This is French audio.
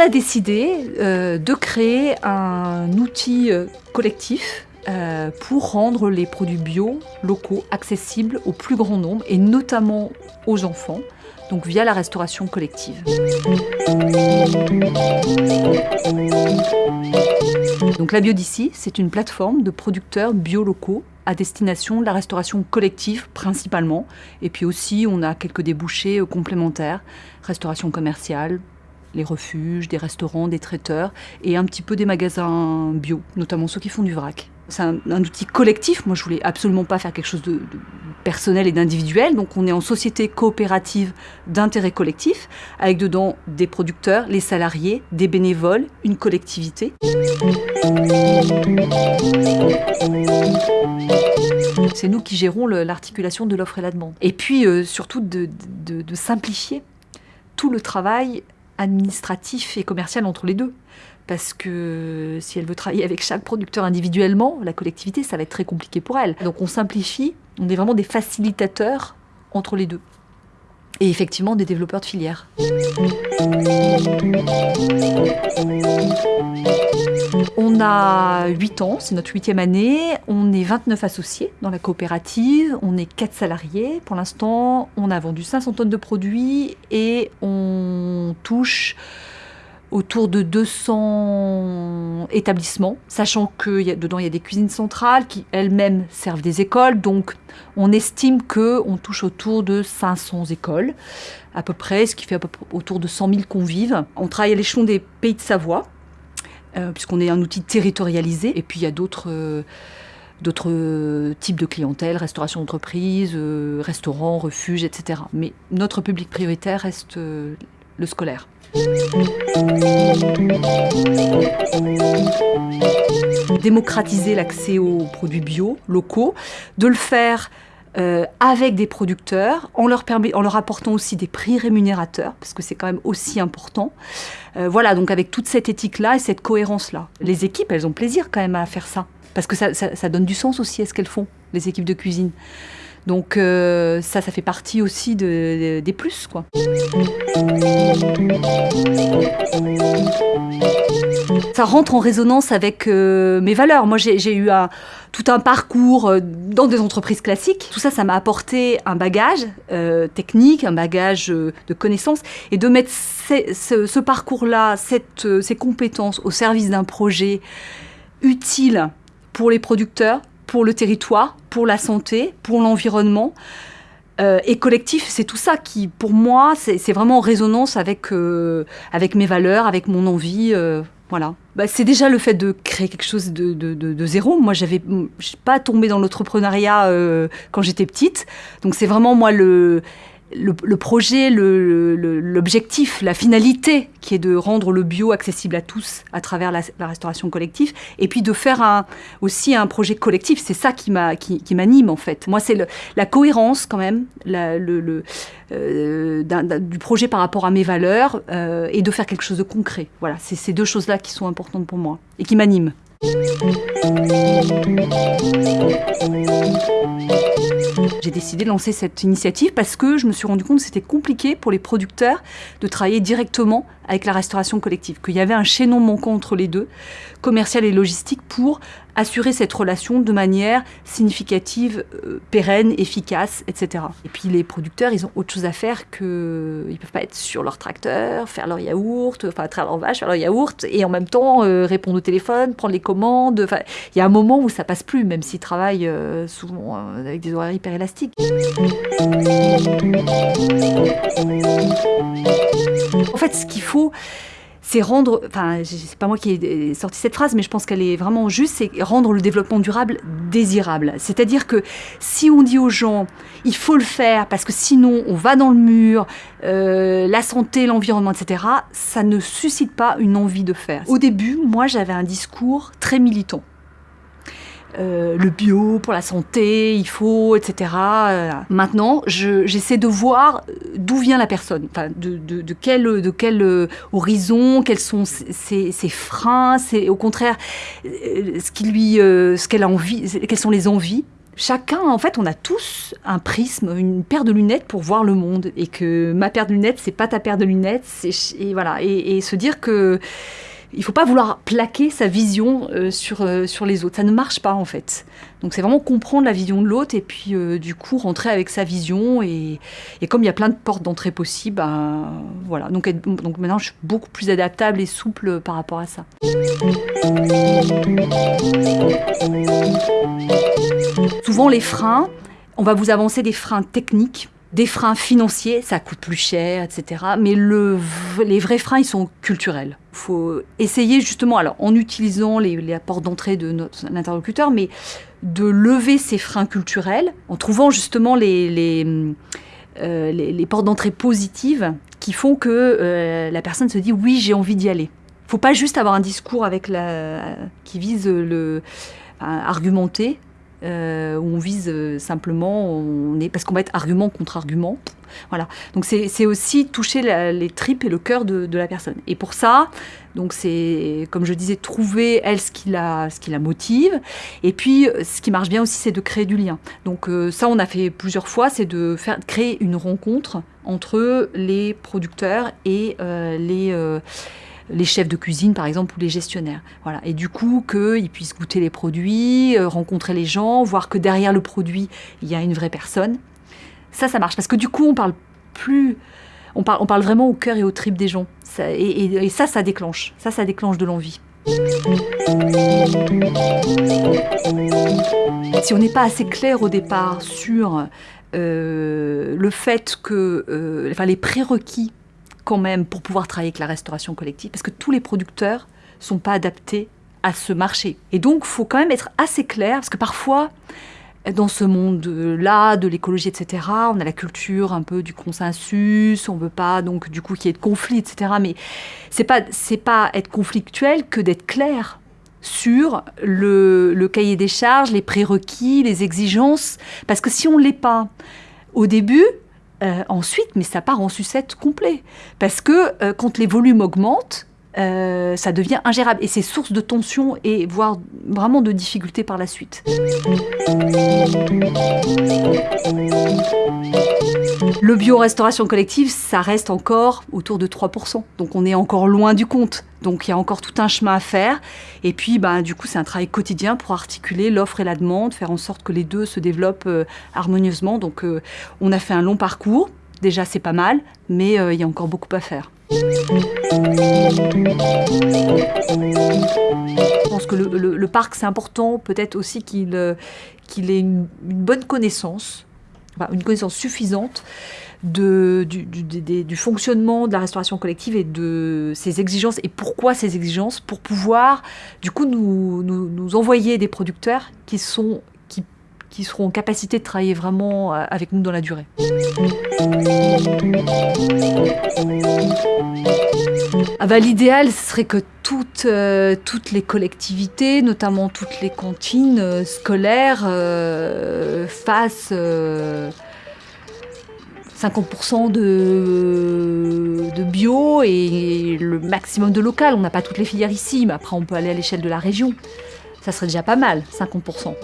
a décidé euh, de créer un outil euh, collectif euh, pour rendre les produits bio locaux accessibles au plus grand nombre et notamment aux enfants, donc via la restauration collective. Donc la Biodici, c'est une plateforme de producteurs bio locaux à destination de la restauration collective principalement. Et puis aussi, on a quelques débouchés complémentaires, restauration commerciale, les refuges, des restaurants, des traiteurs et un petit peu des magasins bio, notamment ceux qui font du vrac. C'est un, outil collectif. Moi, je voulais absolument pas faire quelque chose de, personnel et d'individuel. Donc, on est en société coopérative d'intérêt collectif, avec dedans des producteurs, les salariés, des bénévoles, une collectivité. C'est nous qui gérons l'articulation de l'offre et la demande. Et puis, euh, surtout, de, de simplifier tout le travail administratif et commercial entre les deux. Parce que si elle veut travailler avec chaque producteur individuellement, la collectivité, ça va être très compliqué pour elle. Donc on simplifie, on est vraiment des facilitateurs entre les deux. Et effectivement des développeurs de filières. On a 8 ans, c'est notre huitième année, on est 29 associés dans la coopérative, on est 4 salariés. Pour l'instant, on a vendu 500 tonnes de produits et on touche autour de 200 établissements, sachant que dedans il y a des cuisines centrales qui elles-mêmes servent des écoles, donc on estime qu'on touche autour de 500 écoles à peu près, ce qui fait à peu près autour de 100 000 convives. On travaille à l'échelon des pays de Savoie, euh, puisqu'on est un outil territorialisé, et puis il y a d'autres... Euh, d'autres types de clientèle, restauration d'entreprise, euh, restaurants, refuges, etc. Mais notre public prioritaire reste le scolaire. Démocratiser l'accès aux produits bio, locaux, de le faire euh, avec des producteurs, en leur, permet, en leur apportant aussi des prix rémunérateurs, parce que c'est quand même aussi important. Euh, voilà, donc avec toute cette éthique-là et cette cohérence-là. Les équipes, elles ont plaisir quand même à faire ça, parce que ça, donne du sens aussi à ce qu'elles font, les équipes de cuisine. Donc euh, ça, ça fait partie aussi de, des plus, quoi. Ça rentre en résonance avec euh, mes valeurs. Moi, j'ai eu un, tout un parcours euh, dans des entreprises classiques. Tout ça, ça m'a apporté un bagage technique, un bagage de connaissances. Et de mettre ce, parcours-là, ces compétences au service d'un projet utile pour les producteurs, pour le territoire, pour la santé, pour l'environnement. Euh, et collectif, c'est tout ça qui, pour moi, c'est vraiment en résonance avec, euh, avec mes valeurs, avec mon envie. Euh, voilà. Bah, c'est déjà le fait de créer quelque chose de, de, de, zéro. Moi, j'avais, pas tombé dans l'entrepreneuriat quand j'étais petite. Donc, c'est vraiment moi le le, projet, l'objectif, la finalité qui est de rendre le bio accessible à tous à travers la, restauration collective, et puis de faire aussi un projet collectif. C'est ça qui m'anime en fait. Moi, c'est la cohérence quand même euh, du projet par rapport à mes valeurs euh, et de faire quelque chose de concret. Voilà, c'est ces deux choses-là qui sont importantes pour moi et qui m'animent. J'ai décidé de lancer cette initiative parce que je me suis rendu compte que c'était compliqué pour les producteurs de travailler directement avec la restauration collective, qu'il y avait un chaînon manquant entre les deux, commercial et logistique, pour assurer cette relation de manière significative, euh, pérenne, efficace, etc. Et puis les producteurs, ils ont autre chose à faire que... Ils peuvent pas être sur leur tracteur, faire leur yaourt, enfin traire leur vache, faire leur yaourt, et en même temps euh, répondre au téléphone, prendre les commandes. Il y a un moment où ça passe plus, même s'ils travaillent euh, souvent avec des horaires hyper élastiques. En fait, ce qu'il faut, c'est rendre, enfin, c'est pas moi qui ai sorti cette phrase, mais je pense qu'elle est vraiment juste, c'est rendre le développement durable désirable. C'est-à-dire que si on dit aux gens, il faut le faire parce que sinon on va dans le mur, euh, la santé, l'environnement, etc., ça ne suscite pas une envie de faire. Au début, moi, j'avais un discours très militant. Euh, le bio pour la santé, il faut, etc. Euh, maintenant, j'essaie de voir d'où vient la personne, de, quel, euh, horizon, quels sont ses, freins, c'est au contraire ce qui lui, ce qu'elle a envie, quelles sont les envies. Chacun, en fait, on a tous un prisme, une paire de lunettes pour voir le monde, et que ma paire de lunettes, c'est pas ta paire de lunettes, et voilà, et, se dire que il faut pas vouloir plaquer sa vision euh, sur, euh, sur les autres. Ça ne marche pas en fait. Donc c'est vraiment comprendre la vision de l'autre et puis euh, du coup rentrer avec sa vision. Et, et comme il y a plein de portes d'entrée possibles, ben, voilà. Donc, maintenant je suis beaucoup plus adaptable et souple par rapport à ça. Souvent les freins, on va vous avancer des freins techniques des freins financiers, ça coûte plus cher, etc. Mais le, les vrais freins, ils sont culturels. Faut essayer justement, alors en utilisant les, les d'entrée de notre interlocuteur, mais de lever ces freins culturels en trouvant justement les, les, euh, les, portes d'entrée positives qui font que euh, la personne se dit oui, j'ai envie d'y aller. Il ne faut pas juste avoir un discours avec la, qui vise le, à argumenter, euh, où on vise euh, simplement, on est, parce qu'on va être argument contre argument. Voilà. Donc c'est aussi toucher les tripes et le cœur de, la personne. Et pour ça, donc c'est, comme je disais, trouver elle ce qui la, ce qui la motive. Et puis, ce qui marche bien aussi, c'est de créer du lien. Donc euh, ça, on a fait plusieurs fois, c'est de faire créer une rencontre entre les producteurs et les les chefs de cuisine, par exemple, ou les gestionnaires. Voilà. Et du coup, qu'ils puissent goûter les produits, euh, rencontrer les gens, voir que derrière le produit, il y a une vraie personne. Ça, ça marche. Parce que du coup, on parle plus... On parle, on parle vraiment au cœur et aux tripes des gens. et, ça, ça déclenche. Ça, ça déclenche de l'envie. Si on n'est pas assez clair au départ sur euh, le fait que, euh, enfin, les prérequis quand même pour pouvoir travailler avec la restauration collective, parce que tous les producteurs sont pas adaptés à ce marché. Et donc, il faut quand même être assez clair, parce que parfois, dans ce monde-là, de l'écologie, etc., on a la culture un peu du consensus, on veut pas donc du coup qu'il y ait de conflits, etc. Mais c'est pas c'est pas être conflictuel que d'être clair sur le, le, cahier des charges, les prérequis, les exigences, parce que si on l'est pas au début, euh, ensuite, mais ça part en sucette complet. Parce que euh, quand les volumes augmentent, euh, ça devient ingérable. Et c'est source de tension et voire vraiment de difficultés par la suite. Le bio-restauration collective, ça reste encore autour de 3%. Donc on est encore loin du compte. Donc il y a encore tout un chemin à faire. Et puis bah, du coup, c'est un travail quotidien pour articuler l'offre et la demande, faire en sorte que les deux se développent euh, harmonieusement. Donc euh, on a fait un long parcours. Déjà, c'est pas mal, mais il y a encore beaucoup à faire. Je pense que le, parc, c'est important peut-être aussi euh, qu'il ait une, bonne connaissance, une connaissance suffisante du, fonctionnement de la restauration collective et de ses exigences et pourquoi ces exigences pour pouvoir du coup nous envoyer des producteurs qui sont qui seront en capacité de travailler vraiment euh, avec nous dans la durée. Ah bah, L'idéal, ce serait que toutes, euh, toutes les collectivités, notamment toutes les cantines euh, scolaires, fassent 50% de, de, bio et le maximum de local. On n'a pas toutes les filières ici, mais après on peut aller à l'échelle de la région. Ça serait déjà pas mal, 50%.